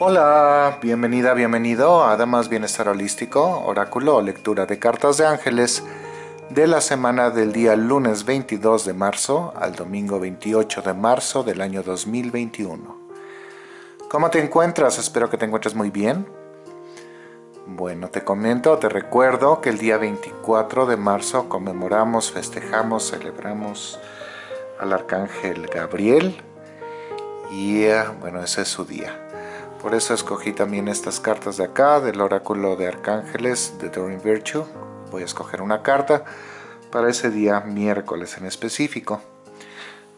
Hola, bienvenida, bienvenido a Damas Bienestar Holístico, oráculo lectura de cartas de ángeles de la semana del día lunes 22 de marzo al domingo 28 de marzo del año 2021. ¿Cómo te encuentras? Espero que te encuentres muy bien. Bueno, te comento, te recuerdo que el día 24 de marzo conmemoramos, festejamos, celebramos al Arcángel Gabriel y eh, bueno, ese es su día. Por eso escogí también estas cartas de acá, del oráculo de arcángeles de Doreen Virtue. Voy a escoger una carta para ese día miércoles en específico.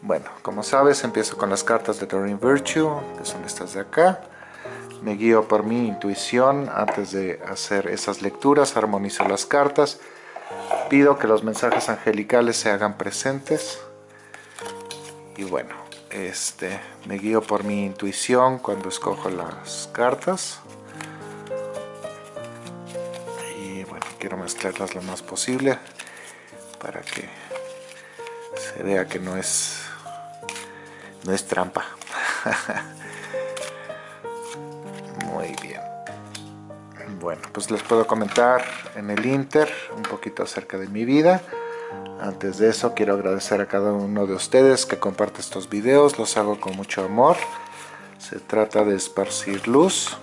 Bueno, como sabes, empiezo con las cartas de Doreen Virtue, que son estas de acá. Me guío por mi intuición antes de hacer esas lecturas, armonizo las cartas. Pido que los mensajes angelicales se hagan presentes. Y bueno, este, me guío por mi intuición cuando escojo las cartas. Y bueno, quiero mezclarlas lo más posible para que se vea que no es, no es trampa. Muy bien. Bueno, pues les puedo comentar en el Inter un poquito acerca de mi vida. Antes de eso quiero agradecer a cada uno de ustedes que comparte estos videos, los hago con mucho amor. Se trata de esparcir luz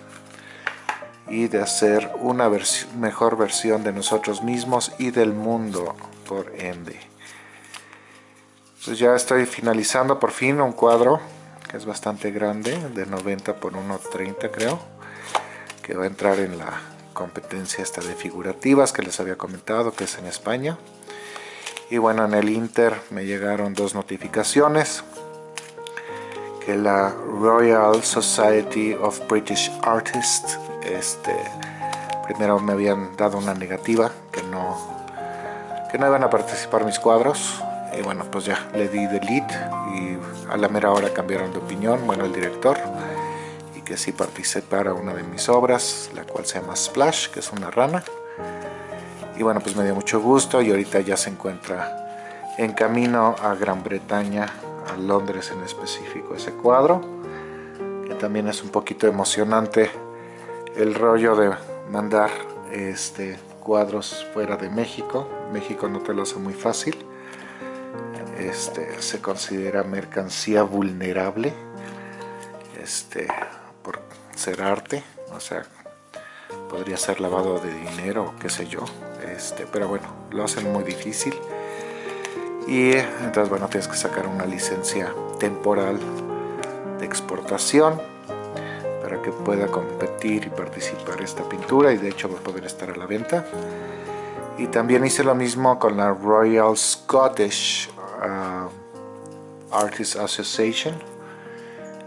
y de hacer una mejor versión de nosotros mismos y del mundo por ende. Pues ya estoy finalizando por fin un cuadro que es bastante grande, de 90 por 1.30 creo, que va a entrar en la competencia esta de figurativas que les había comentado, que es en España. Y bueno, en el Inter me llegaron dos notificaciones, que la Royal Society of British Artists, este, primero me habían dado una negativa, que no, que no iban a participar mis cuadros, y bueno, pues ya le di delete y a la mera hora cambiaron de opinión, bueno, el director, y que sí participara una de mis obras, la cual se llama Splash, que es una rana. Y bueno, pues me dio mucho gusto y ahorita ya se encuentra en camino a Gran Bretaña, a Londres en específico ese cuadro, que también es un poquito emocionante el rollo de mandar este cuadros fuera de México. México no te lo hace muy fácil este, se considera mercancía vulnerable este, por ser arte, o sea, podría ser lavado de dinero, qué sé yo, este, pero bueno, lo hacen muy difícil. Y entonces bueno, tienes que sacar una licencia temporal de exportación para que pueda competir y participar esta pintura y de hecho va a poder estar a la venta. Y también hice lo mismo con la Royal Scottish uh, Artists Association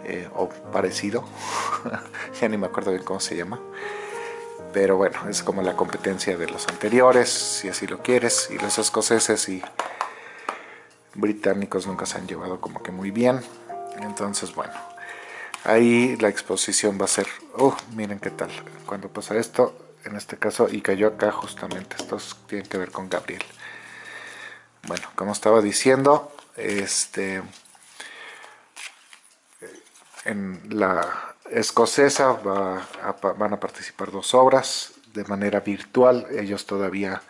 eh, o parecido ya ni me acuerdo bien cómo se llama pero bueno, es como la competencia de los anteriores, si así lo quieres, y los escoceses y británicos nunca se han llevado como que muy bien, entonces bueno, ahí la exposición va a ser, oh, miren qué tal, cuando pasa esto, en este caso, y cayó acá justamente, estos tienen que ver con Gabriel. Bueno, como estaba diciendo, este, en la escocesa van a participar dos obras de manera virtual. Ellos todavía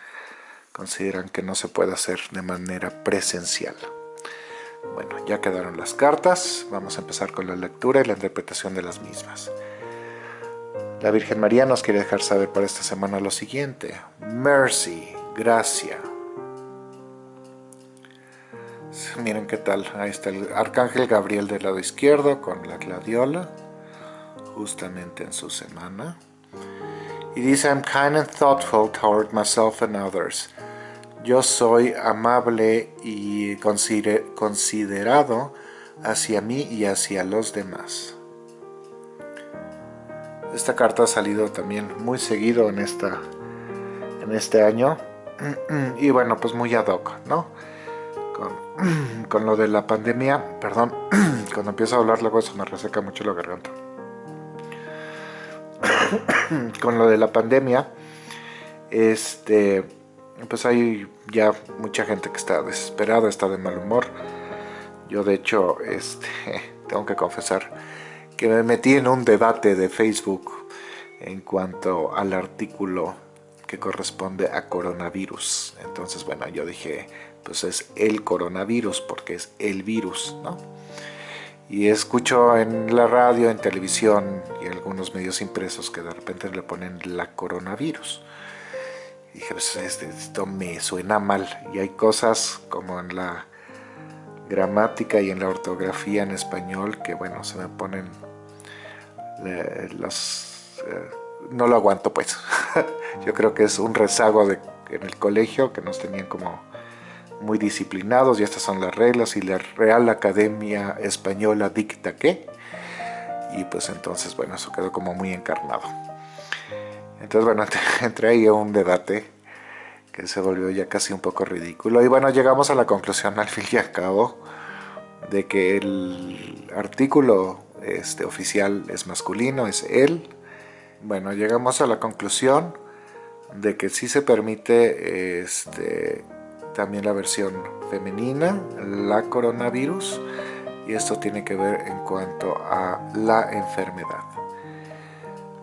consideran que no se puede hacer de manera presencial. Bueno, ya quedaron las cartas. Vamos a empezar con la lectura y la interpretación de las mismas. La Virgen María nos quiere dejar saber para esta semana lo siguiente. Mercy, gracia, Miren qué tal, ahí está el Arcángel Gabriel del lado izquierdo con la gladiola, justamente en su semana. Y dice, I'm kind and thoughtful toward myself and others. Yo soy amable y considerado hacia mí y hacia los demás. Esta carta ha salido también muy seguido en, esta, en este año. Y bueno, pues muy ad hoc, ¿no? con, lo de la pandemia, perdón, cuando empiezo a hablar luego eso me reseca mucho la garganta. con lo de la pandemia, este, pues hay ya mucha gente que está desesperada, está de mal humor. Yo de hecho, este, tengo que confesar que me metí en un debate de Facebook en cuanto al artículo que corresponde a coronavirus. Entonces, bueno, yo dije, pues es el coronavirus porque es el virus, ¿no? Y escucho en la radio, en televisión y algunos medios impresos que de repente le ponen la coronavirus. Y dije, pues este, esto me suena mal. Y hay cosas como en la gramática y en la ortografía en español que, bueno, se me ponen las... Eh, no lo aguanto, pues. Yo creo que es un rezago de, en el colegio que nos tenían como muy disciplinados y estas son las reglas y la Real Academia Española dicta que y pues entonces bueno eso quedó como muy encarnado. Entonces bueno entré ahí a un debate que se volvió ya casi un poco ridículo. Y bueno llegamos a la conclusión al fin y al cabo de que el artículo este, oficial es masculino, es él. Bueno llegamos a la conclusión de que sí se permite este, también la versión femenina, la coronavirus, y esto tiene que ver en cuanto a la enfermedad.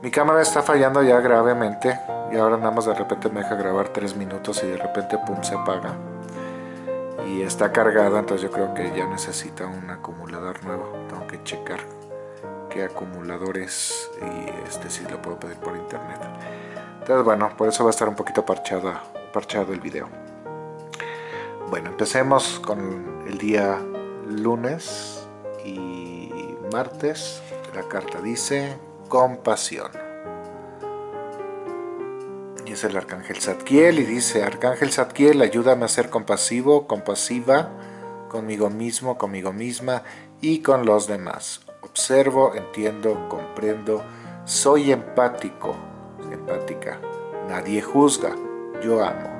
Mi cámara está fallando ya gravemente y ahora nada más de repente me deja grabar 3 minutos y de repente pum se apaga. Y está cargada entonces yo creo que ya necesita un acumulador nuevo. Tengo que checar qué acumuladores y este sí lo puedo pedir por internet. Entonces bueno por eso va a estar un poquito parchada, parchado el video bueno, empecemos con el día lunes y martes. La carta dice compasión. Y es el Arcángel Zadkiel y dice, Arcángel Zadkiel, ayúdame a ser compasivo, compasiva conmigo mismo, conmigo misma y con los demás. Observo, entiendo, comprendo, soy empático, empática. Nadie juzga, yo amo.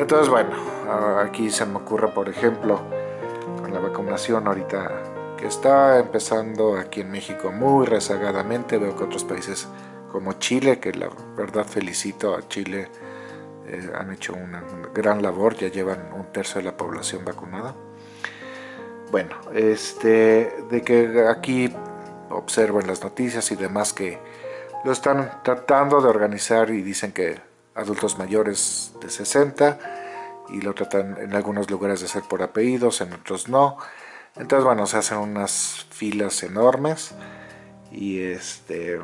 Entonces, bueno, aquí se me ocurre, por ejemplo, la vacunación ahorita que está empezando aquí en México muy rezagadamente, veo que otros países como Chile, que la verdad felicito a Chile, eh, han hecho una gran labor, ya llevan un tercio de la población vacunada. Bueno, este, de que aquí observo en las noticias y demás que lo están tratando de organizar y dicen que adultos mayores de 60 y lo tratan en algunos lugares de ser por apellidos, en otros no. Entonces, bueno, se hacen unas filas enormes y este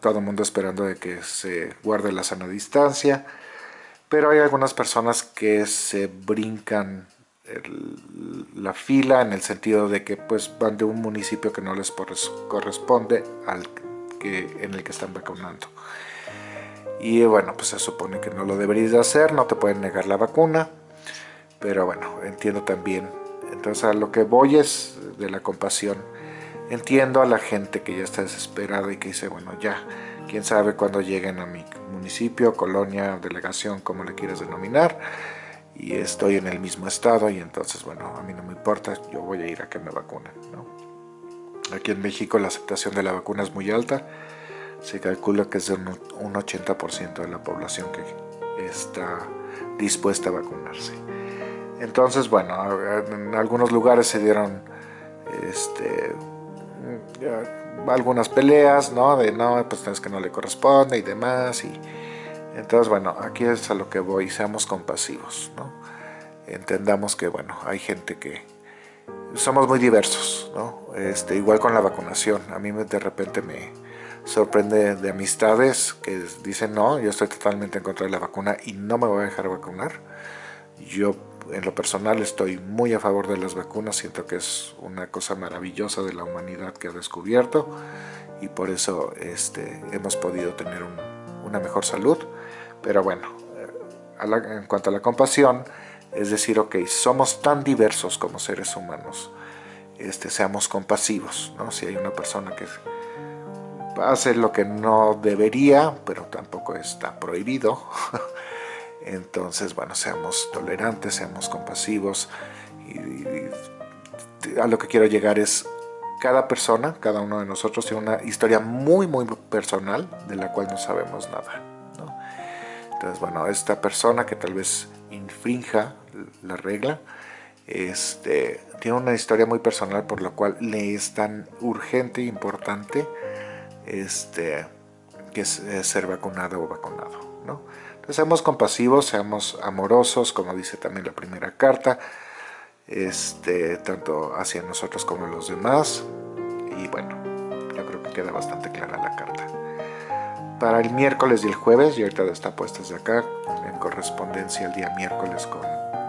todo el mundo esperando de que se guarde la sana distancia. Pero hay algunas personas que se brincan la fila en el sentido de que pues van de un municipio que no les corresponde al que, en el que están vacunando y bueno, pues se supone que no lo deberías de hacer, no te pueden negar la vacuna, pero bueno, entiendo también. Entonces a lo que voy es de la compasión. Entiendo a la gente que ya está desesperada y que dice, bueno, ya, quién sabe cuándo lleguen a mi municipio, colonia, delegación, como le quieras denominar, y estoy en el mismo estado y entonces, bueno, a mí no me importa, yo voy a ir a que me vacunen, ¿no? Aquí en México la aceptación de la vacuna es muy alta, se calcula que es de un 80% de la población que está dispuesta a vacunarse. Entonces, bueno, en algunos lugares se dieron este, algunas peleas, ¿no? De no, pues es que no le corresponde y demás. Y, entonces, bueno, aquí es a lo que voy, seamos compasivos, ¿no? Entendamos que, bueno, hay gente que somos muy diversos, ¿no? Este, igual con la vacunación, a mí de repente me, sorprende de amistades que dicen no, yo estoy totalmente en contra de la vacuna y no me voy a dejar vacunar. Yo en lo personal estoy muy a favor de las vacunas, siento que es una cosa maravillosa de la humanidad que ha descubierto y por eso este, hemos podido tener una mejor salud. Pero bueno, eh, en cuanto a la compasión, es decir, ok, somos tan diversos como seres humanos, este, seamos compasivos, ¿no? Si hay una persona que hace lo que no debería, pero tampoco está prohibido. Entonces, bueno, seamos tolerantes, seamos compasivos. Y, a lo que quiero llegar es, cada persona, cada uno de nosotros tiene una historia muy, muy personal de la cual no sabemos nada. Entonces, bueno, esta persona que tal vez infrinja la regla, este, tiene una historia muy personal por lo cual le es tan urgente e importante este, que es, ser vacunado o vacunado. ¿no? Entonces seamos compasivos, seamos amorosos, como dice también la primera carta, este, tanto hacia nosotros como los demás. Y bueno, yo creo que queda bastante clara la carta. Para el miércoles y el jueves, y ahorita está puesta desde acá, en correspondencia el día miércoles con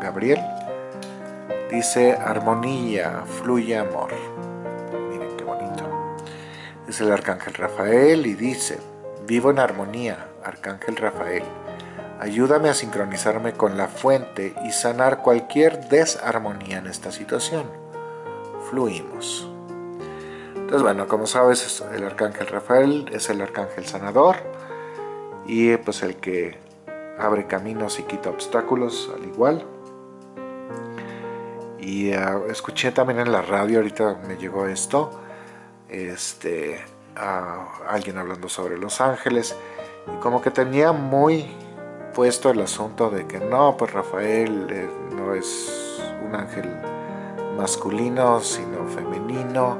Gabriel, dice armonía, fluye amor. Es el arcángel Rafael y dice, vivo en armonía, arcángel Rafael Ayúdame a sincronizarme con la fuente y sanar cualquier desarmonía en esta situación. Fluimos. Entonces, bueno, como sabes, el arcángel Rafael es el arcángel sanador y pues el que abre caminos y quita obstáculos al igual. Y ah, escuché también en la radio, ahorita me llegó esto, este, alguien hablando sobre los ángeles. Y como que tenía muy puesto el asunto de que no, pues Rafael eh, no es un ángel masculino, sino femenino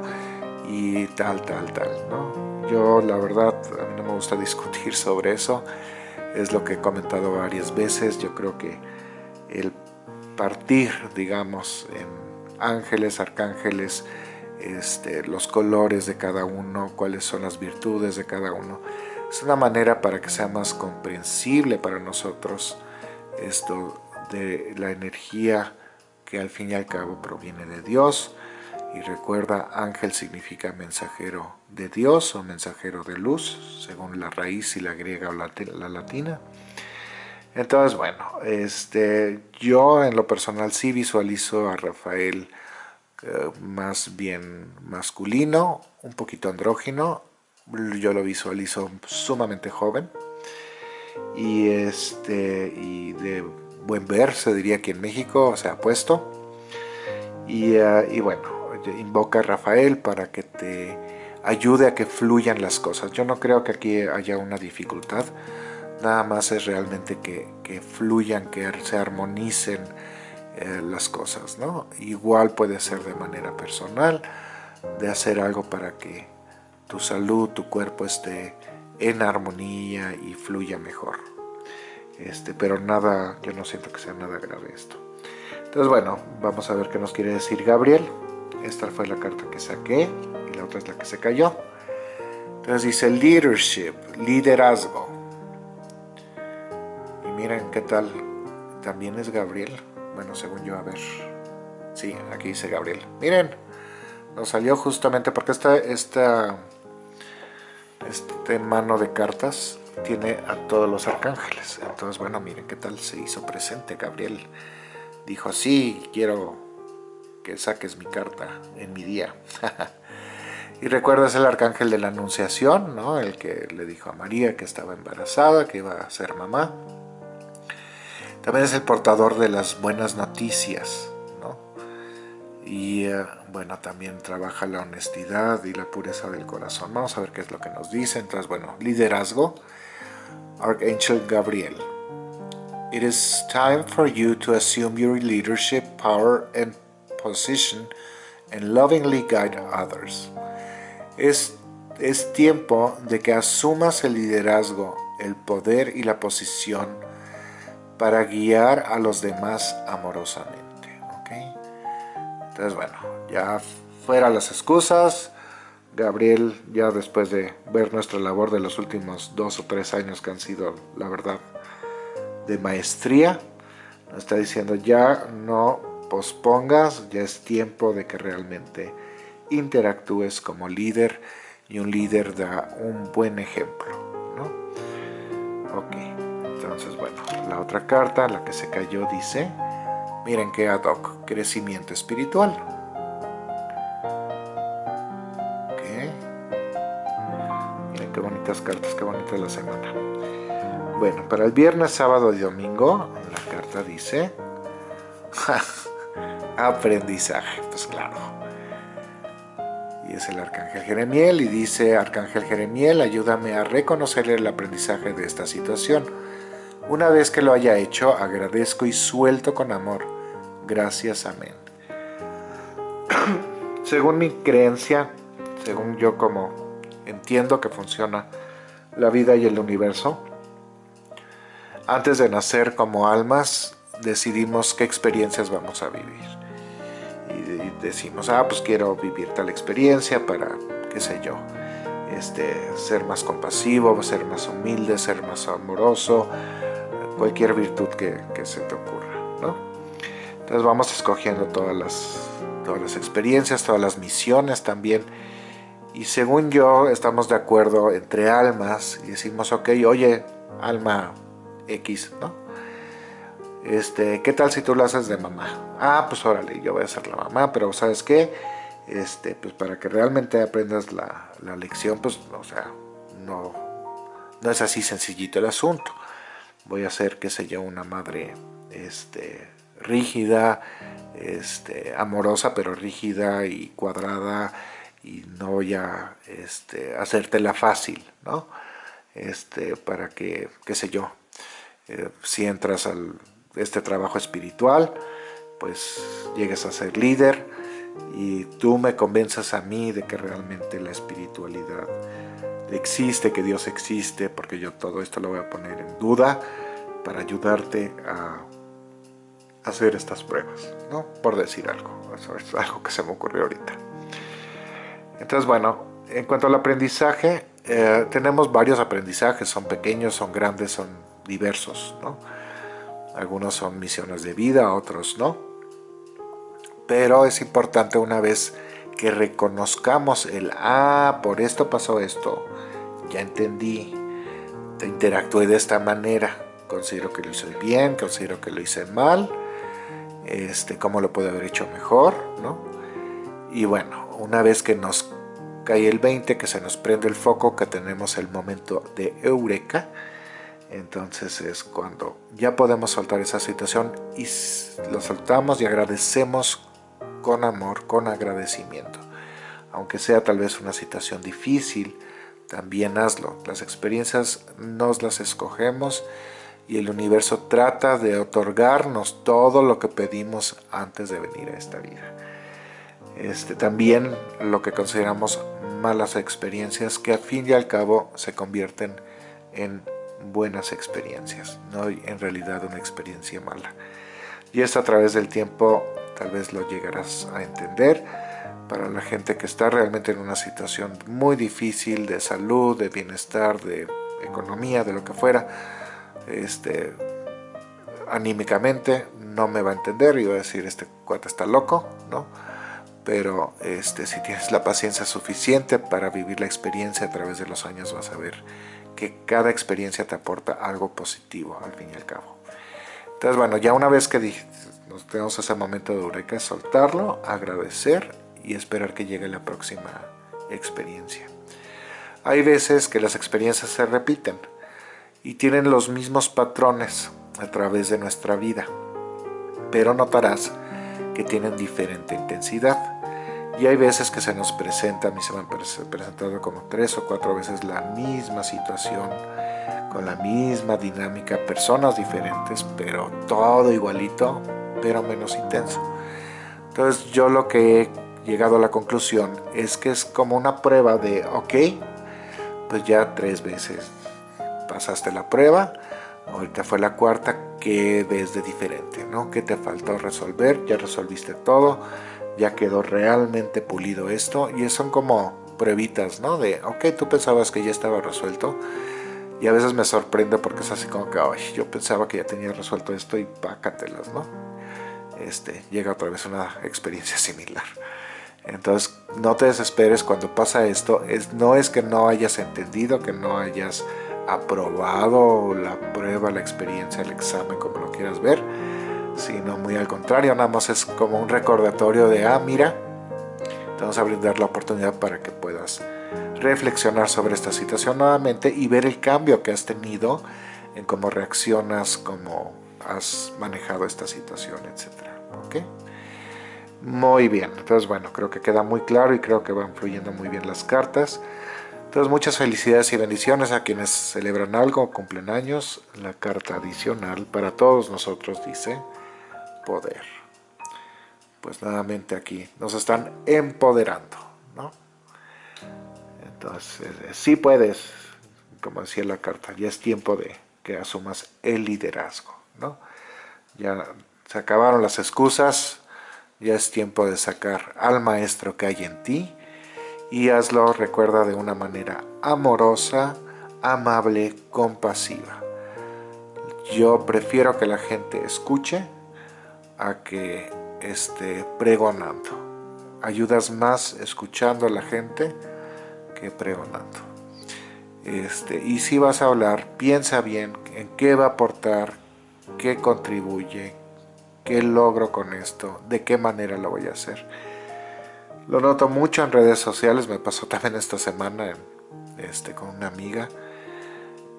y tal, tal, tal, ¿no? Yo la verdad, a mí no me gusta discutir sobre eso, es lo que he comentado varias veces, yo creo que el partir, digamos, en ángeles, arcángeles, este, los colores de cada uno, cuáles son las virtudes de cada uno, es una manera para que sea más comprensible para nosotros esto de la energía que al fin y al cabo proviene de Dios. Y recuerda, ángel significa mensajero de Dios o mensajero de luz, según la raíz y la griega o la, latina. Entonces, bueno, este, yo en lo personal sí visualizo a Rafael más bien masculino, un poquito andrógino, yo lo visualizo sumamente joven y, este, y de buen ver, se diría aquí en México, se ha puesto. Y, eh, y, bueno, invoca a Rafael para que te ayude a que fluyan las cosas. Yo no creo que aquí haya una dificultad, nada más es realmente que, que fluyan, que se armonicen eh, las cosas, ¿no? Igual puede ser de manera personal, de hacer algo para que tu salud, tu cuerpo esté en armonía y fluya mejor. Este, pero nada, yo no siento que sea nada grave esto. Entonces bueno, vamos a ver qué nos quiere decir Gabriel. Esta fue la carta que saqué y la otra es la que se cayó. Entonces dice leadership, liderazgo. Y miren qué tal, también es Gabriel. Bueno, según yo, a ver. Sí, aquí dice Gabriel. Miren, nos salió justamente porque esta, esta este mano de cartas tiene a todos los arcángeles. Entonces, bueno, miren qué tal se hizo presente. Gabriel dijo, sí, quiero que saques mi carta en mi día. y recuerdas el arcángel de la anunciación, ¿no? El que le dijo a María que estaba embarazada, que iba a ser mamá. También es el portador de las buenas noticias, ¿no? Y eh, bueno, también trabaja la honestidad y la pureza del corazón. Vamos a ver qué es lo que nos dice. Entonces, bueno, liderazgo. Archangel Gabriel. It is time for you to assume your leadership, power and position and lovingly guide others. Es, es tiempo de que asumas el liderazgo, el poder y la posición para guiar a los demás amorosamente. Entonces, bueno, ya fuera las excusas, Gabriel, ya después de ver nuestra labor de los últimos dos o tres años que han sido, la verdad, de maestría, nos está diciendo ya no pospongas, ya es tiempo de que realmente interactúes como líder y un líder da un buen ejemplo. ¿no? Entonces bueno, la otra carta, la que se cayó, dice Miren qué ad hoc, crecimiento espiritual. Miren qué bonitas cartas, qué bonita la semana. Bueno, para el viernes, sábado y domingo, la carta dice... aprendizaje, pues claro. Y es el Arcángel Jeremiel y dice, Arcángel Jeremiel, ayúdame a reconocer el aprendizaje de esta situación. Una vez que lo haya hecho, agradezco y suelto con amor Gracias, amén. según mi creencia, según yo como entiendo que funciona la vida y el universo, antes de nacer como almas decidimos qué experiencias vamos a vivir. Y decimos, ah, pues quiero vivir tal experiencia para, qué sé yo, este, ser más compasivo, ser más humilde, ser más amoroso, cualquier virtud que, se te ocurra, ¿no? Entonces vamos escogiendo todas las, todas las experiencias, todas las misiones también, y según yo estamos de acuerdo entre almas y decimos, ok, oye, alma X, ¿no? Este, ¿qué tal si tú lo haces de mamá? Ah, pues órale, yo voy a ser la mamá, pero ¿sabes qué? Este, pues para que realmente aprendas la, la lección, pues, o sea, no, no es así sencillito el asunto. Voy a ser, qué sé yo, una madre, este, rígida, este, amorosa, pero rígida y cuadrada, y no voy a este, hacértela fácil, ¿no? Este, para que, qué sé yo, eh, si entras a este trabajo espiritual, pues llegues a ser líder y tú me convenzas a mí de que realmente la espiritualidad existe, que Dios existe, porque yo todo esto lo voy a poner en duda para ayudarte a hacer estas pruebas, ¿no? Por decir algo, eso es algo que se me ocurrió ahorita. Entonces, bueno, en cuanto al aprendizaje, eh, tenemos varios aprendizajes, son pequeños, son grandes, son diversos, ¿no? Algunos son misiones de vida, otros no. Pero es importante una vez que reconozcamos el, ah, por esto pasó esto, ya entendí, interactué de esta manera, considero que lo hice bien, considero que lo hice mal, este, cómo lo puedo haber hecho mejor, ¿no? Y bueno, una vez que nos cae el 20, que se nos prende el foco, que tenemos el momento de eureka, entonces es cuando ya podemos soltar esa situación y lo soltamos y agradecemos con amor, con agradecimiento. Aunque sea tal vez una situación difícil, también hazlo. Las experiencias nos las escogemos y el universo trata de otorgarnos todo lo que pedimos antes de venir a esta vida. Este, también lo que consideramos malas experiencias que al fin y al cabo se convierten en buenas experiencias, no en realidad una experiencia mala. Y esto a través del tiempo tal vez lo llegarás a entender para la gente que está realmente en una situación muy difícil de salud, de bienestar, de economía, de lo que fuera, este, anímicamente no me va a entender y va a decir este cuate está loco, ¿no? Pero este, si tienes la paciencia suficiente para vivir la experiencia a través de los años vas a ver que cada experiencia te aporta algo positivo al fin y al cabo. Entonces, bueno, ya una vez que nos tenemos ese momento de eureka, soltarlo, agradecer y esperar que llegue la próxima experiencia. Hay veces que las experiencias se repiten y tienen los mismos patrones a través de nuestra vida, pero notarás que tienen diferente intensidad. Y hay veces que se nos presenta, a mí se me han presentado como tres o cuatro veces la misma situación, con la misma dinámica, personas diferentes, pero todo igualito, pero menos intenso. Entonces yo lo que he llegado a la conclusión es que es como una prueba de, ok, pues ya tres veces pasaste la prueba, ahorita fue la cuarta, ¿qué ves de diferente? ¿no? ¿Qué te faltó resolver? Ya resolviste todo, ya quedó realmente pulido esto y son como pruebitas, ¿no? De, ok, tú pensabas que ya estaba resuelto y a veces me sorprende porque es así como que, ay, yo pensaba que ya tenía resuelto esto y pácatelas, ¿no? Este, llega otra vez una experiencia similar. Entonces, no te desesperes cuando pasa esto. Es, no es que no hayas entendido, que no hayas aprobado la prueba, la experiencia, el examen, como lo quieras ver, sino muy al contrario, nada más es como un recordatorio de, ah, mira, te vamos a brindar la oportunidad para que puedas reflexionar sobre esta situación nuevamente y ver el cambio que has tenido en cómo reaccionas, cómo has manejado esta situación, etc. ¿Ok? Muy bien, entonces bueno, creo que queda muy claro y creo que van fluyendo muy bien las cartas. Entonces muchas felicidades y bendiciones a quienes celebran algo cumplen años. La carta adicional para todos nosotros dice poder. pues nuevamente aquí nos están empoderando, ¿no? Entonces, eh, sí puedes, como decía la carta, ya es tiempo de que asumas el liderazgo, ¿no? Ya se acabaron las excusas, ya es tiempo de sacar al maestro que hay en ti y hazlo, recuerda, de una manera amorosa, amable, compasiva. Yo prefiero que la gente escuche a que esté pregonando. Ayudas más escuchando a la gente que pregonando. Este, y si vas a hablar, piensa bien en qué va a aportar, qué contribuye, qué logro con esto, de qué manera lo voy a hacer. Lo noto mucho en redes sociales, me pasó también esta semana este, con una amiga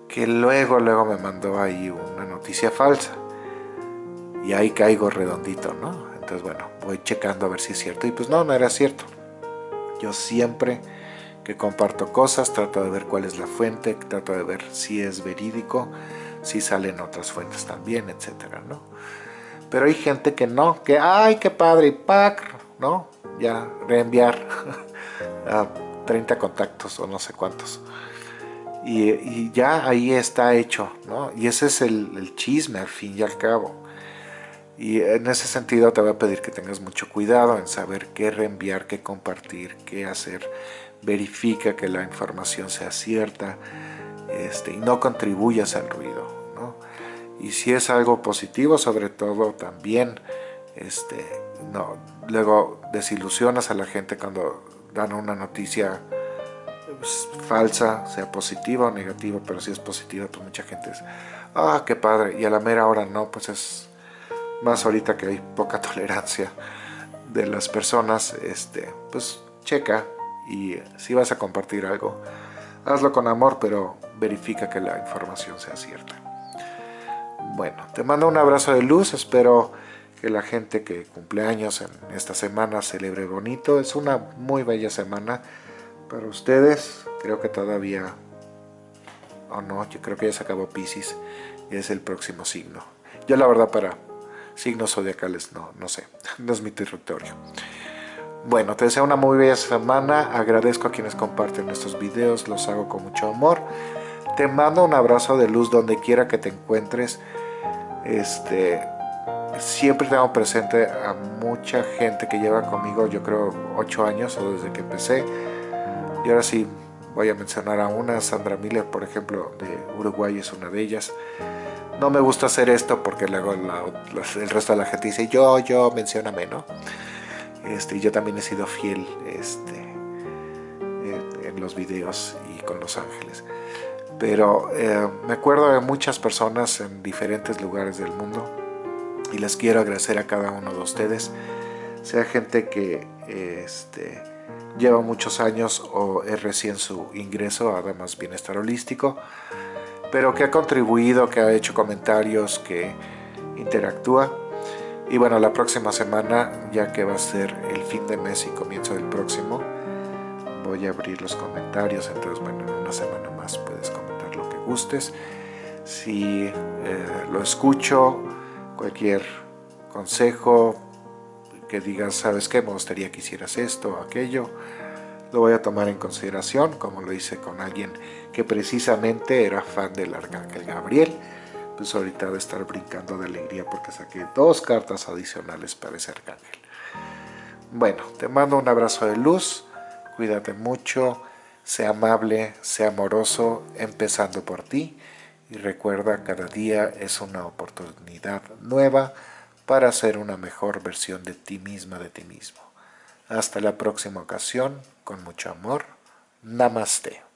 que luego, luego me mandó ahí una noticia falsa y ahí caigo redondito, ¿no? Entonces, bueno, voy checando a ver si es cierto y pues no, no era cierto. Yo siempre que comparto cosas trato de ver cuál es la fuente, trato de ver si es verídico, si salen otras fuentes también, etcétera, ¿no? Pero hay gente que no, que ¡ay, qué padre! Y ¡pac! ¿no? Ya reenviar a 30 contactos o no sé cuántos. Y, ya ahí está hecho, ¿no? Y ese es el, chisme al fin y al cabo. Y en ese sentido te voy a pedir que tengas mucho cuidado en saber qué reenviar, qué compartir, qué hacer. Verifica que la información sea cierta este, y no contribuyas al ruido. Y si es algo positivo, sobre todo también, este, no, luego desilusionas a la gente cuando dan una noticia pues, falsa, sea positiva o negativa, pero si es positiva, pues mucha gente es, ah, qué padre, y a la mera hora no, pues es más ahorita que hay poca tolerancia de las personas, este, pues checa y si vas a compartir algo, hazlo con amor, pero verifica que la información sea cierta. Bueno, te mando un abrazo de luz, espero que la gente que cumple años en esta semana celebre bonito. Es una muy bella semana para ustedes. Creo que todavía, o no, yo creo que ya se acabó Pisces y es el próximo signo. Yo la verdad para signos zodiacales no, no sé, no es mi territorio. Bueno, te deseo una muy bella semana, agradezco a quienes comparten estos videos, los hago con mucho amor. Te mando un abrazo de luz donde quiera que te encuentres. Este, siempre tengo presente a mucha gente que lleva conmigo, yo creo, ocho años o desde que empecé. Y ahora sí, voy a mencionar a una, Sandra Miller, por ejemplo, de Uruguay es una de ellas. No me gusta hacer esto porque luego el resto de la gente dice, yo, yo, mencióname, ¿no? Este, yo también he sido fiel este, en, los videos y con Los Ángeles. Pero eh, me acuerdo de muchas personas en diferentes lugares del mundo y les quiero agradecer a cada uno de ustedes, sea gente que este, lleva muchos años o es recién su ingreso a Damas Bienestar Holístico, pero que ha contribuido, que ha hecho comentarios, que interactúa. Y bueno, la próxima semana, ya que va a ser el fin de mes y comienzo del próximo, voy a abrir los comentarios, entonces bueno, en una semana más puedes comentar gustes. Si eh, lo escucho, cualquier consejo que digas, sabes qué, me gustaría que hicieras esto o aquello, lo voy a tomar en consideración, como lo hice con alguien que precisamente era fan del Arcángel Gabriel, pues ahorita de estar brincando de alegría porque saqué dos cartas adicionales para ese Arcángel. Bueno, te mando un abrazo de luz, cuídate mucho, sea amable, sea amoroso, empezando por ti, y recuerda, cada día es una oportunidad nueva para ser una mejor versión de ti misma, de ti mismo. Hasta la próxima ocasión, con mucho amor. Namaste.